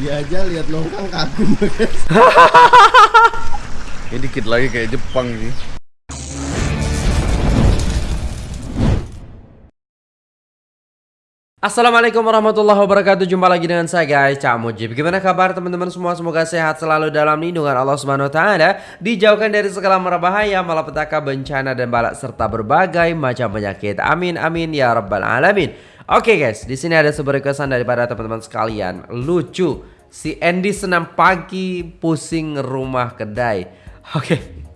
Dia aja lihat longkang kagum. Ini dikit lagi kayak Jepang sih. Assalamualaikum warahmatullahi wabarakatuh. Jumpa lagi dengan saya guys. Cak Mujib. Gimana kabar teman-teman semua? Semoga sehat selalu dalam lindungan Allah Subhanahu Wa Taala. Dijauhkan dari segala mara bahaya Malapetaka bencana dan balak Serta berbagai macam penyakit. Amin amin ya rabbal alamin. Oke guys. Di sini ada sebuah requestan daripada teman-teman sekalian. Lucu. Si Andy senam pagi pusing rumah kedai. Oke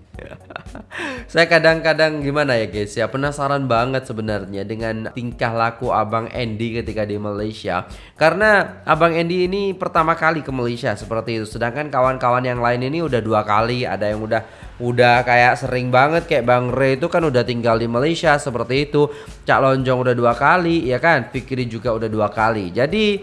saya kadang-kadang gimana ya guys ya penasaran banget sebenarnya dengan tingkah laku Abang Andy ketika di Malaysia. Karena Abang Andy ini pertama kali ke Malaysia seperti itu. Sedangkan kawan-kawan yang lain ini udah dua kali ada yang udah udah kayak sering banget kayak Bang Ray itu kan udah tinggal di Malaysia seperti itu. Cak Lonjong udah dua kali ya kan? Fikri juga udah dua kali. Jadi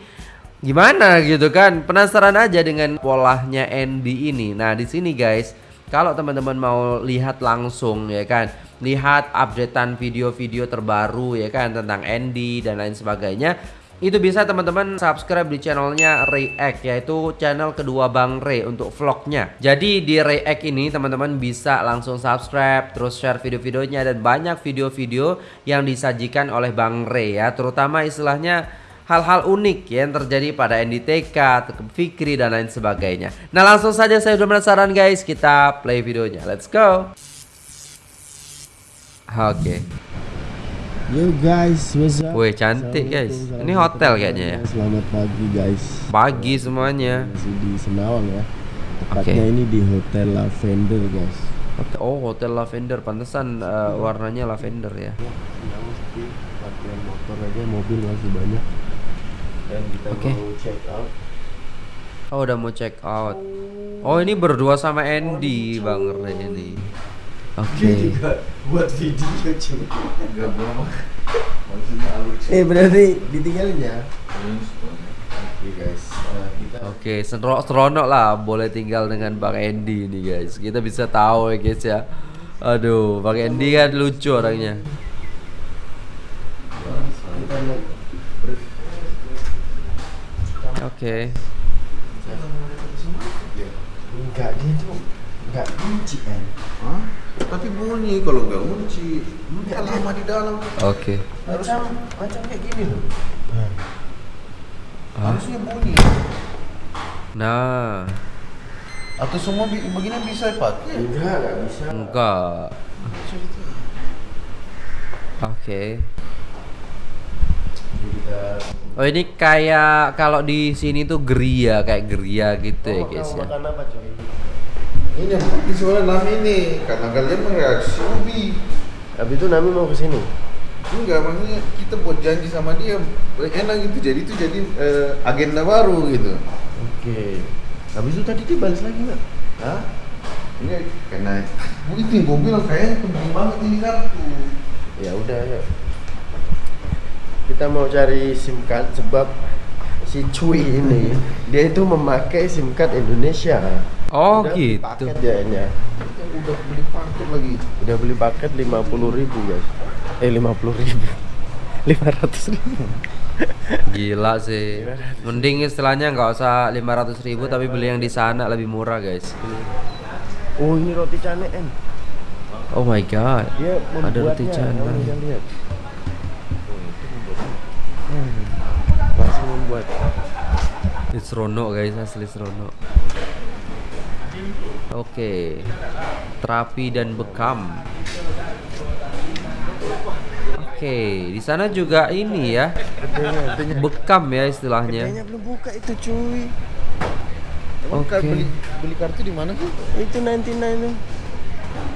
gimana gitu kan? Penasaran aja dengan polanya Andy ini. Nah di sini guys kalau teman-teman mau lihat langsung ya kan? Lihat updatean video-video terbaru ya kan? Tentang Andy dan lain sebagainya itu bisa teman-teman subscribe di channelnya React yaitu channel kedua Bang Ray untuk vlognya. Jadi di React ini teman-teman bisa langsung subscribe terus share video-videonya dan banyak video-video yang disajikan oleh Bang Ray ya. Terutama istilahnya hal-hal unik yang terjadi pada NDTK, Fikri dan lain sebagainya. Nah langsung saja saya sudah penasaran guys, kita play videonya. Let's go. Oke. Okay. Yo guys, what's up? Wih cantik guys. Ini hotel kayaknya ya. Selamat pagi guys. Pagi semuanya. Masih di Senawang ya. Tepatnya okay. ini di Hotel Lavender guys. Oh Hotel Lavender, pantesan uh, warnanya lavender ya. Parkiran motor aja, mobil masih banyak dan kita okay. mau check out. Oh udah mau check out. Oh ini berdua sama Andy Bang Ray ini. Oke. Okay. juga buat video cuy. Enggak bohong. Maksudnya lucu. Eh berarti ditinggalin ya. Oke guys, uh, kita Oke, okay, seronok lah boleh tinggal dengan Bang Andy ini guys. Kita bisa tahu ya guys ya. Aduh, Bang Andy kan lucu orangnya. Kita Oke. Okay. Enggak dia tuh enggak kunci kan. Hah? Tapi bunyi kalau enggak kunci. Enggak lama di dalam. Oke. Okay. Macam macam kayak gini loh. Hmm. Harusnya bunyi. Nah. Atau semua begini bisa dipakai? Enggak, enggak bisa. Enggak. Oke. Okay. Oh ini kayak kalau di sini tuh geria kayak geria gitu ya, oh, ya guys ya. Makan apa coy? Ini di soalnya Nami ini karena kalian mereaksi Ubi. Habis itu Nami mau ke sini. Enggak, maksudnya kita buat janji sama dia enak gitu. Jadi itu jadi uh, agenda baru gitu. Oke. Okay. Habis itu tadi dia balas lagi nggak? Hah? Ini karena itu gue bilang kayaknya penting banget ini kartu. Ya udah ya kita mau cari SIM card sebab si Cui ini dia itu memakai SIM card Indonesia. Oh udah gitu. Paket dia ini. Ya. Udah beli paket lagi. Udah beli paket lima puluh ribu guys. Eh lima puluh ribu. Lima ratus ribu. Gila sih. Mending istilahnya nggak usah lima ratus ribu tapi beli yang di sana lebih murah guys. Oh ini roti canai em. Oh my god. Dia ada roti canai. Ini seronok guys asli seronok oke okay. terapi dan bekam oke okay. di sana juga ini ya bekam ya istilahnya belum buka itu cuy Oke. Okay. Beli, beli kartu di mana sih? Itu 99 tuh.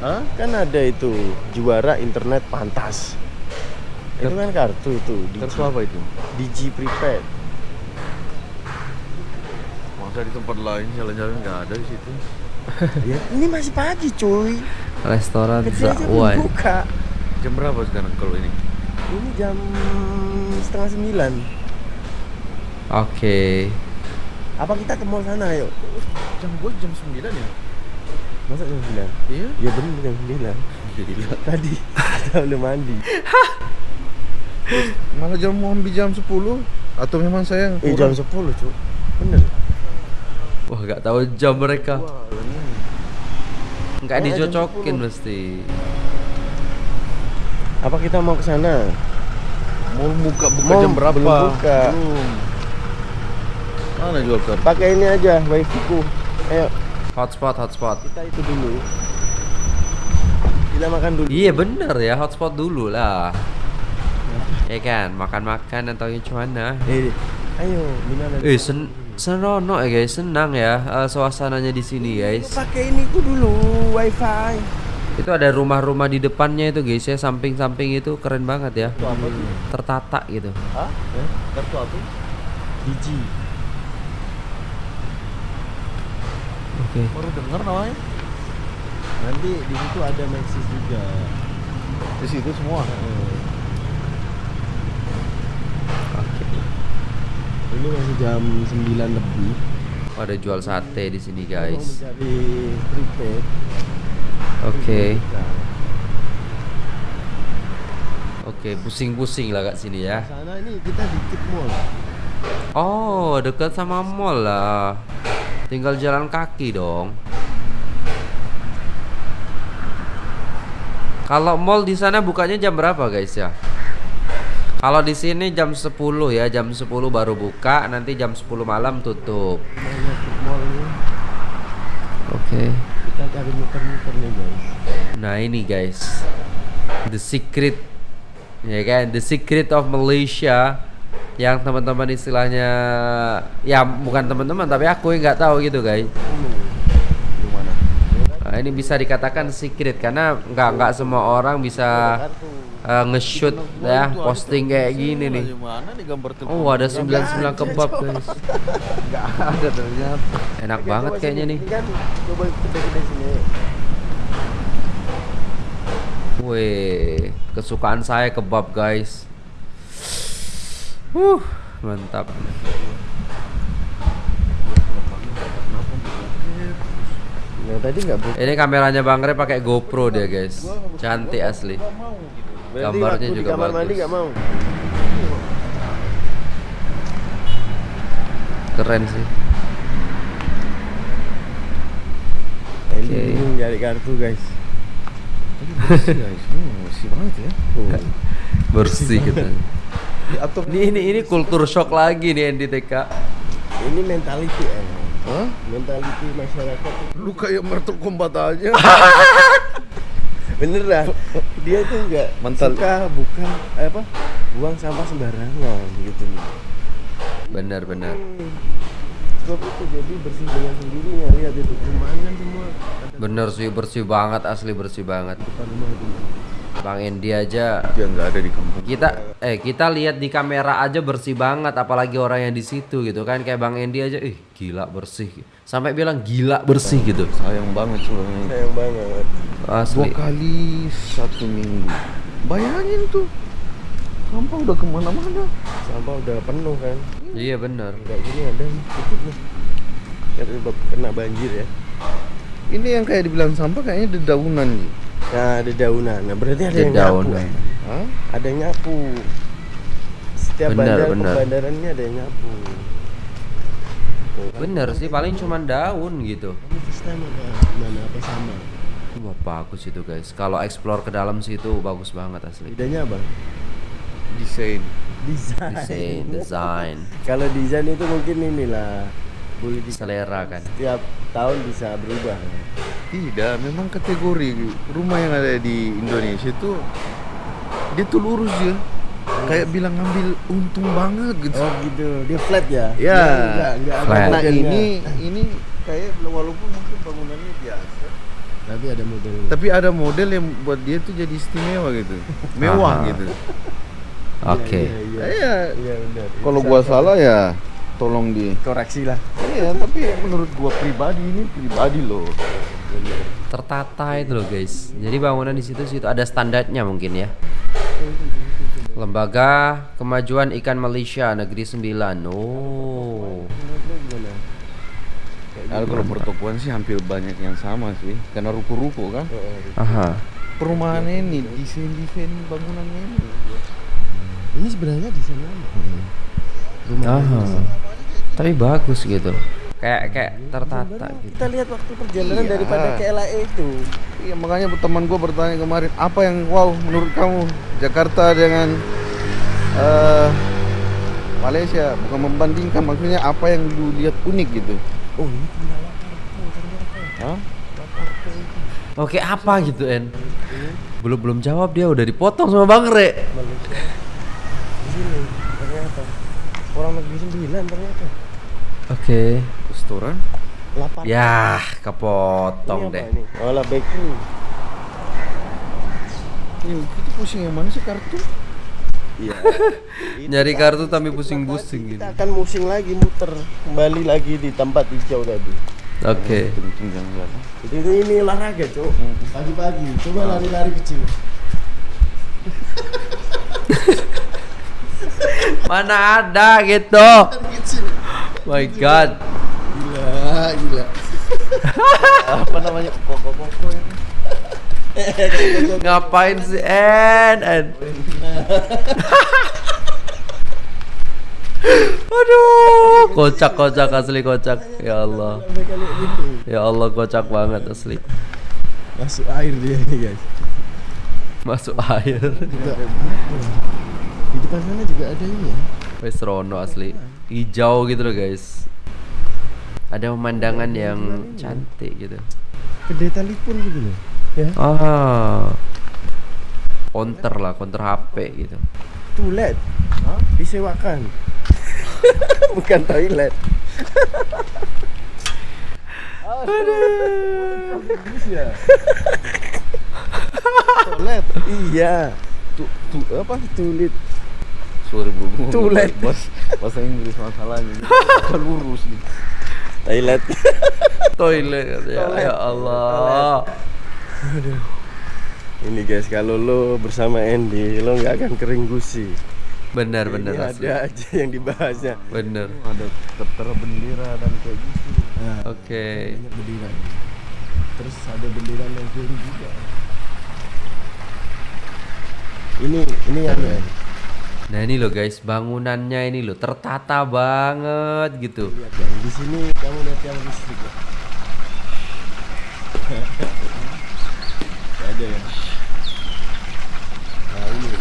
Hah? Kan ada itu juara internet pantas itu kan kartu itu kartu apa itu Digi prepaid di tempat lain jalan-jalan nggak ada di situ. Ya, ini masih pagi cuy. Restoran Zakwan buka. Jam berapa sekarang kalau ini? Ini jam setengah sembilan. Oke. Okay. apa kita ke mall sana yuk? Jam gue jam sembilan ya? Masa jam sembilan? Iya. Ya benar jam sembilan. Tadi kita belum mandi malah jam mau di jam 10 atau memang saya eh jam 10 cuy. Bener Wah, gak tahu jam mereka. Wah, ini. Nggak Eh, dicocokin jam 10. mesti. Apa kita mau ke sana? Mau buka buka Mau, jam berapa? belum buka. Belum. Mana jual kartu? Pakai ini aja, wifi ku. Ayo, Hotspot, hotspot. kita itu dulu. Kita makan dulu. Iya bener ya, hotspot dulu lah. Ya kan, makan-makan atau gimana? Eh, ayo, gimana? Eh, sen senono ya guys, senang ya eh, suasananya di sini guys. Pakai ini ku dulu, wifi. Itu ada rumah-rumah di depannya itu guys ya, samping-samping itu keren banget ya. Itu apa tuh? Tertata gitu. Hah? Eh? Kartu apa? Biji. Oke. Baru dengar namanya. Nanti di situ ada Maxis juga. Di situ semua. Eh, Ini masih jam 9 lebih. Oh, ada jual sate di sini guys. mencari prepaid. Oke. Nah, Oke, pusing-pusing lah kak sini ya. Sana ini kita dikit mall. Oh, dekat sama mall lah. Tinggal jalan kaki dong. Kalau mall di sana bukanya jam berapa guys ya? Kalau di sini jam 10 ya, jam 10 baru buka, nanti jam 10 malam tutup. Oke. Kita cari muter-muter nih guys. Nah, ini guys. The secret ya kan, the secret of Malaysia yang teman-teman istilahnya ya bukan teman-teman tapi aku yang nggak tahu gitu guys. Mana? Nah, ini bisa dikatakan secret karena nggak nggak semua orang bisa uh, nge-shoot ya posting kayak gini nih. Oh, ada 99 kebab guys. Enggak ada ternyata. Enak banget kayaknya nih. Kan coba kita kita sini. Wih, kesukaan saya kebab guys. Uh, mantap. Nah tadi nggak. Ini kameranya Bang Re pakai GoPro dia guys. Cantik asli. Gambarnya juga kamar mandi bagus. nggak mau. Keren sih. Ini Oke. bingung nyari kartu guys. Bersih guys. Hmm, bersih banget ya. Oh. Bersih gitu. Atau Ini ini ini kultur shock lagi nih NDTK. Ini mentality eh. Hah? Mentality masyarakat. itu- Lu kayak Mortal Kombat aja. Bener dah. Dia tuh nggak Mental- suka bukan eh, apa buang sampah sembarangan gitu nih. Bener bener. Hmm. Sebab itu jadi bersih dengan sendirinya lihat itu kan semua Bener sih bersih banget asli bersih banget. depan rumah itu. Bang Endi aja Dia nggak ada di kampung. kita eh kita lihat di kamera aja bersih banget apalagi orang yang di situ gitu kan kayak Bang Endi aja ih gila bersih sampai bilang gila bersih gitu Sayang banget soalnya. Sayang banget. Dua asli kali satu minggu. Bayangin tuh. Sampah udah ke mana-mana. Sampah udah penuh kan. iya bener Enggak gini ada. Kena, kena banjir ya. Ini yang kayak dibilang sampah kayaknya dedaunan nih. Nah, ada daunan. Nah, berarti ada yang Dedaunan. nyapu. Hah? Ada yang nyapu. Setiap Benar, bandar bandarannya ada yang nyapu. Tuh, bener sih paling cuman daun gitu Kamu first time apa gimana apa sama? Wah bagus itu guys kalau explore ke dalam situ bagus banget asli Bedanya apa? Desain. Desain. desain desain Kalau desain itu mungkin inilah boleh di selera kan setiap tahun bisa berubah. Tidak, memang kategori rumah yang ada di Indonesia itu dia tuh lurus ya. Kayak bilang ngambil untung banget gitu. Oh gitu, dia flat ya? Ya. Dia enggak, enggak ada Flat. Nah modelnya. ini ini kayak walaupun mungkin bangunannya biasa, tapi ada model. tapi ada model yang buat dia tuh jadi istimewa gitu, mewah Aha. gitu. oke Iya, iya, iya. Iya. Iya, benar. Kalau Bisa gua kok. salah ya tolong di. koreksi lah. Iya, tapi menurut gua pribadi ini pribadi loh. tertata itu loh guys jadi bangunan di situ situ ada standarnya mungkin ya Lembaga Kemajuan Ikan Malaysia Negeri 9 Oh Nah, kalau pertokoan sih hampir banyak yang sama sih, karena ruko-ruko kan. Aha Perumahan ini, desain-desain bangunannya ini. Ini sebenarnya di sana apa? Rumah Aha Tapi bagus gitu kayak kayak tertata gitu. Kita lihat waktu perjalanan Iya. daripada ke LAE itu. Iya makanya teman gue bertanya kemarin apa yang wow menurut kamu Jakarta dengan eh Malaysia bukan membandingkan maksudnya apa yang lu lihat unik gitu. Oh ini tinggal. Oke apa gitu En? Belum belum jawab dia udah dipotong sama Bang Re. Malaysia. Di sini ternyata. Orang negeri sembilan ternyata. Oke. Restoran? Laparko. Ya kepotong Ini deh. ini? Oh lah bakery. Ini kita pusing yang mana sih kartu? Iya. Nyari kartu tapi pusing-pusing gitu. Kita akan musing lagi muter kembali lagi di tempat hijau tadi. Oke. Jalan. Itu, itu ini olahraga, Cok. Pagi-pagi coba lari-lari kecil. Mana ada gitu. Kecil. My God. Gila, gila. apa namanya? Koko-koko ini. Ngapain sih En? En. Aduh, kocak kocak asli kocak. Ya Allah. Ya Allah kocak banget asli. Masuk air dia nih, guys. Masuk air. Di depan sana juga ada ini ya. Wes Rono asli. Hijau gitu loh guys. Ada pemandangan yang cantik gitu. Kedai telepon gitu loh. Ya. Ah. Counter lah, counter HP gitu. Tulet. Disewakan. Bukan toilet. Toilet. Iya. Tu, tu apa? Tulit. Sorry bro. gua Toilet. Bos, bahasa Inggris masalahnya. Bukan lurus nih. Toilet. Toilet ya, Toilet. ya Allah. Ini guys, kalau lo bersama Andy, lo nggak akan kering gusi. Benar Ini benar asli. ada aja yang dibahasnya. Benar. Ada tertera bendera dan kayak gitu. Nah, Oke. banyak bendera. Terus ada bendera negeri juga. Ini ini yang ya. Nah ini loh guys, bangunannya ini loh tertata banget gitu. Lihat yang di sini kamu lihat yang listrik ya. Ada ya. Nah ini ini.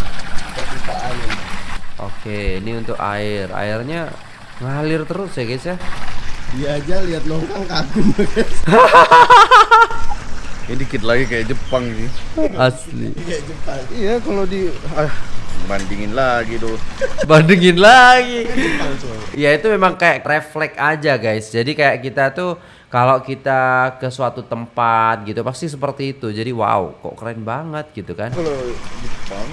Oke, ini untuk air. Airnya ngalir terus ya guys ya. Dia aja lihat longkang kagum guys. Ini dikit lagi kayak Jepang sih. Asli. Kayak Jepang. Iya kalau di ah, bandingin lagi tuh. Bandingin lagi. Ya itu memang kayak refleks aja guys. Jadi kayak kita tuh kalau kita ke suatu tempat gitu pasti seperti itu. Jadi wow, kok keren banget gitu kan. Kalau Jepang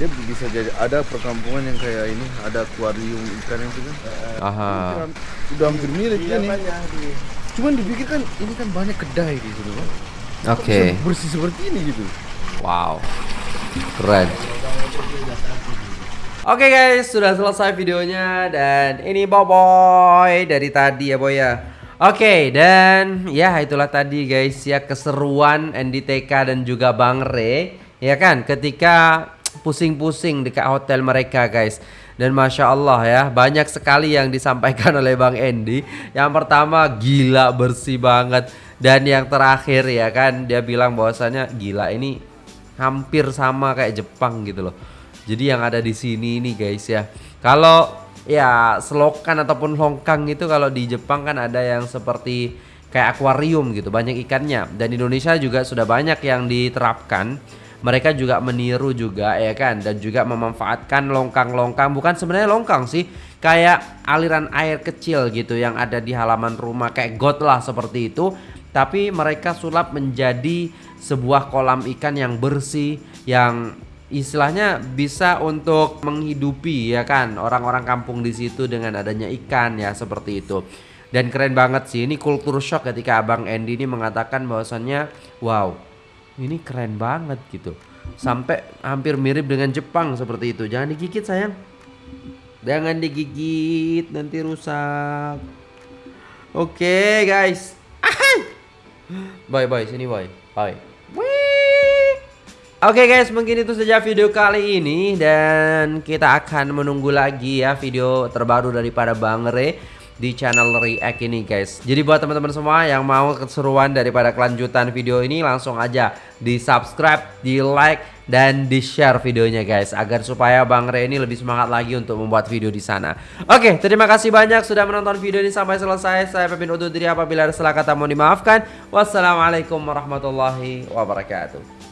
dia bisa jadi ada perkampungan yang kayak ini ada akuarium ikan itu kan Aha. udah hampir mirip Iya kan nih banyak cuman dipikir kan ini kan banyak kedai di situ kan Oke. Bersih seperti ini gitu Wow. Keren. Oke guys, sudah selesai videonya dan ini Boboy dari tadi ya Boy ya. Oke, dan ya itulah tadi guys ya keseruan NDTK dan juga Bang Re ya kan ketika pusing-pusing dekat hotel mereka guys. Dan masya Allah ya banyak sekali yang disampaikan oleh Bang Endi. Yang pertama gila bersih banget dan yang terakhir ya kan dia bilang bahwasanya gila ini hampir sama kayak Jepang gitu loh. Jadi yang ada di sini ini guys ya. Kalau ya selokan ataupun longkang itu kalau di Jepang kan ada yang seperti kayak akuarium gitu, banyak ikannya. Dan Indonesia juga sudah banyak yang diterapkan. Mereka juga meniru juga ya kan dan juga memanfaatkan longkang-longkang bukan sebenarnya longkang sih, kayak aliran air kecil gitu yang ada di halaman rumah kayak got lah seperti itu. Tapi mereka sulap menjadi sebuah kolam ikan yang bersih yang istilahnya bisa untuk menghidupi ya kan orang-orang kampung di situ dengan adanya ikan ya seperti itu. Dan keren banget sih ini kultur shock ketika Abang Andy ini mengatakan bahwasannya wow, ini keren banget gitu. Sampai hampir mirip dengan Jepang seperti itu. Jangan digigit sayang. Jangan digigit nanti rusak. Oke guys. Bye bye sini bye. Bye. Oke guys, mungkin itu saja video kali ini dan kita akan menunggu lagi ya video terbaru daripada Bang Re di channel react ini guys Jadi buat teman-teman semua yang mau keseruan daripada kelanjutan video ini langsung aja di subscribe, di like, dan di share videonya guys agar supaya Bang Re ini lebih semangat lagi untuk membuat video di sana. Oke, terima kasih banyak sudah menonton video ini sampai selesai. Saya Pepin undur diri apabila ada salah kata mohon dimaafkan. Wassalamualaikum warahmatullahi wabarakatuh.